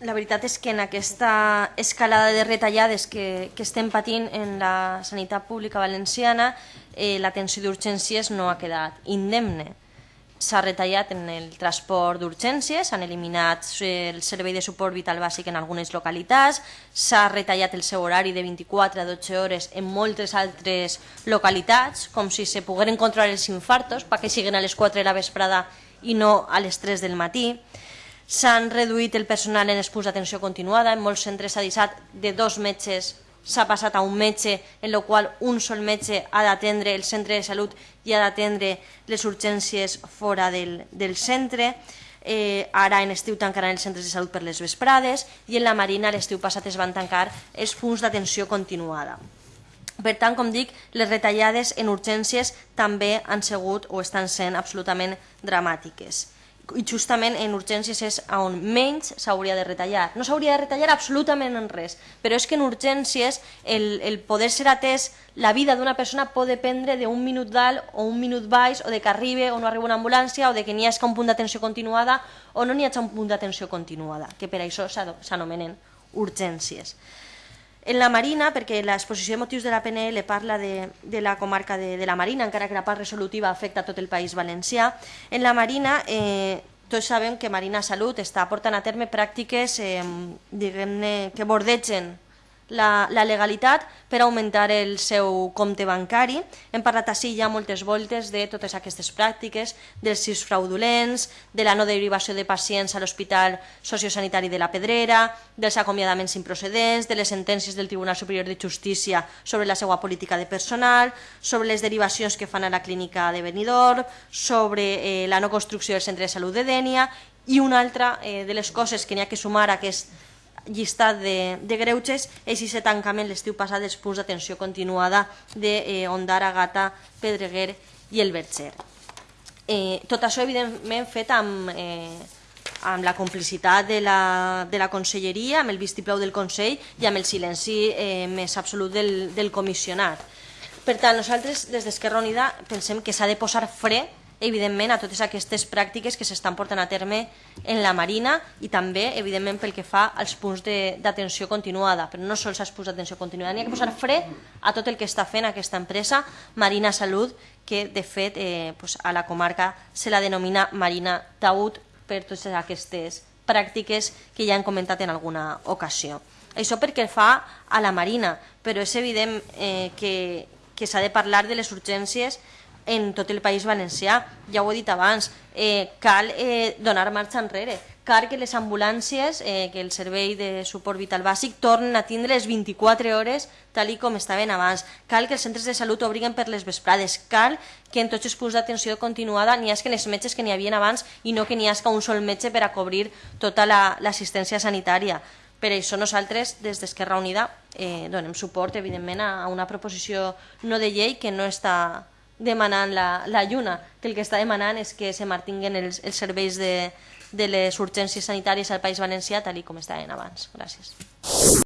la veritat és que en aquesta escalada de retallades que, que estem patint en la sanitat pública valenciana, eh, l'atenció d'urgències no ha quedat indemne. S'ha retallat en el transport d'urgències, s'han eliminat el servei de suport vital bàsic en algunes localitats, s'ha retallat el seu horari de 24 a 12 hores en moltes altres localitats, com si se pogueren controlar els infartos, perquè siguin a les 4 de la vesprada i no a les 3 del matí. S'han reduït el personal en els punts d'atenció continuada, en molts centres s'ha deixat de dos metges s'ha passat a un metge en el qual un sol metge ha d'atendre el centre de salut i ha d'atendre les urgències fora del, del centre. Eh, ara en estiu tancaran els centres de salut per les vesprades i en la Marina l'estiu passat es van tancar els punts d'atenció continuada. Per tant, com dic, les retallades en urgències també han sigut o estan sent absolutament dramàtiques i justament en urgències és on menys s'hauria de retallar. No s'hauria de retallar absolutament en res, però és que en urgències el, el poder ser atès, la vida d'una persona pot dependre d'un minut dalt o un minut baix, o de que arribi o no arriba una ambulància, o de que n'hi hagi un punt d'atenció continuada o no n'hi hagi un punt d'atenció continuada, que per això s'anomenen urgències. En la Marina, perquè l'exposició de motius de la PNL parla de, de la comarca de, de la Marina, encara que la part resolutiva afecta tot el País Valencià, en la Marina eh, tots sabem que Marina Salut està portant a terme pràctiques eh, que bordegen la, la legalitat per augmentar el seu compte bancari. Hem parlat així ja moltes voltes de totes aquestes pràctiques, dels sis fraudulents, de la no derivació de pacients a l'Hospital Sociosanitari de la Pedrera, dels acomiadaments improcedents, de les sentències del Tribunal Superior de Justícia sobre la seva política de personal, sobre les derivacions que fan a la clínica de Benidorm, sobre eh, la no construcció del centre de salut de Dènia i una altra eh, de les coses que n'hi ha que sumar a aquest llistat de, de greuges és aquest tancament l'estiu passat dels punts d'atenció continuada de eh, Ondara, Gata, Pedreguer i el Berger. Eh, tot això, evidentment, fet amb, eh, amb la complicitat de la, de la conselleria, amb el vistiplau del Consell i amb el silenci eh, més absolut del, del comissionat. Per tant, nosaltres, des d'Esquerra Unida, pensem que s'ha de posar fre evidentment, a totes aquestes pràctiques que s'estan portant a terme en la Marina i també, evidentment, pel que fa als punts d'atenció continuada, però no sols als punts d'atenció continuada, n'hi ha que posar fre a tot el que està fent aquesta empresa Marina Salut, que de fet eh, pues, a la comarca se la denomina Marina Taüt per totes aquestes pràctiques que ja han comentat en alguna ocasió. Això perquè fa a la Marina, però és evident eh, que, que s'ha de parlar de les urgències en tot el País Valencià. Ja ho he dit abans, eh, cal eh, donar marxa enrere. Cal que les ambulàncies, eh, que el servei de suport vital bàsic, tornen a tindre les 24 hores tal i com estaven abans. Cal que els centres de salut obriguen per les vesprades. Cal que en tots els punts d'atenció continuada n'hi hagi els metges que n'hi havia abans i no que n'hi hagi un sol metge per a cobrir tota l'assistència la, sanitària. Per això nosaltres, des d'Esquerra Unida, eh, donem suport, evidentment, a una proposició no de llei que no està demanant la, la lluna, que el que està demanant és que se mantinguen els, els serveis de, de les urgències sanitàries al País Valencià tal com estaven abans. Gràcies.